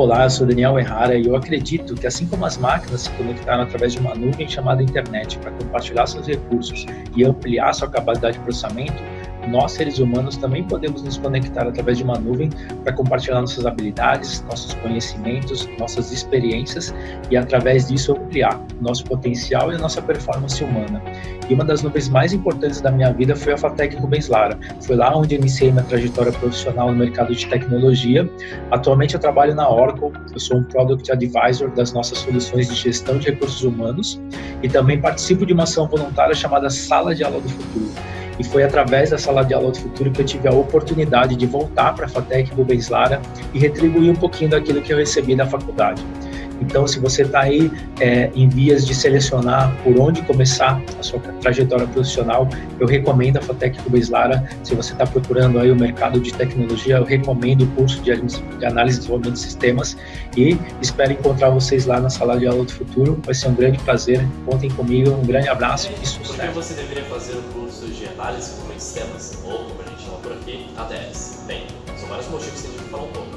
Olá, eu sou Daniel Errara e eu acredito que assim como as máquinas se conectaram através de uma nuvem chamada internet para compartilhar seus recursos e ampliar sua capacidade de processamento, nós seres humanos também podemos nos conectar através de uma nuvem para compartilhar nossas habilidades, nossos conhecimentos, nossas experiências e através disso ampliar nosso potencial e a nossa performance humana. E uma das nuvens mais importantes da minha vida foi a Fatec Rubens Lara. Foi lá onde iniciei minha trajetória profissional no mercado de tecnologia. Atualmente eu trabalho na Oracle, eu sou um Product Advisor das nossas soluções de gestão de recursos humanos e também participo de uma ação voluntária chamada Sala de Aula do Futuro e foi através da Sala de Aula do Futuro que eu tive a oportunidade de voltar para a FATEC Rubens Lara e retribuir um pouquinho daquilo que eu recebi da faculdade. Então, se você está aí é, em vias de selecionar por onde começar a sua trajetória profissional, eu recomendo a Fatec Rubens Lara. Se você está procurando aí o mercado de tecnologia, eu recomendo o curso de, de análise e desenvolvimento de sistemas e espero encontrar vocês lá na sala de aula do futuro. Vai ser um grande prazer. Contem comigo. Um grande abraço e sucesso. Por que você deveria fazer o curso de análise e desenvolvimento de sistemas, ou como a gente chama por aqui, ADS? Bem, são vários motivos que a gente falar um pouco.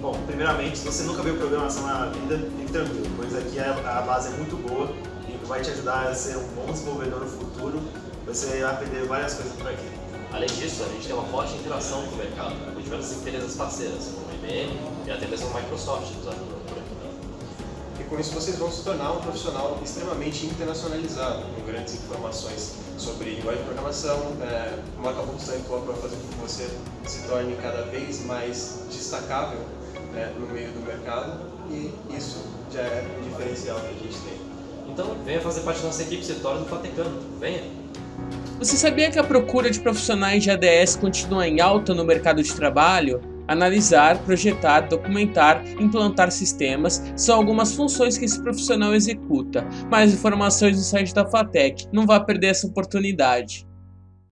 Bom, primeiramente, se você nunca viu programação na vida, fique tranquilo, pois aqui a, base é muito boa e vai te ajudar a ser um bom desenvolvedor no futuro. Você vai aprender várias coisas por aqui. Além disso, a gente tem uma forte interação com o mercado, com diversas empresas parceiras, como IBM e até mesmo a Microsoft nos ajudando por aqui. Com isso vocês vão se tornar um profissional extremamente internacionalizado, com grandes informações sobre linguagem de programação, é, uma função para fazer com que você se torne cada vez mais destacável né, no meio do mercado e isso já é um diferencial que a gente tem. Então venha fazer parte da nossa equipe Setório do Fatecano, venha! Você sabia que a procura de profissionais de ADS continua em alta no mercado de trabalho? Analisar, projetar, documentar, implantar sistemas são algumas funções que esse profissional executa. Mais informações no site da FATEC, não vá perder essa oportunidade.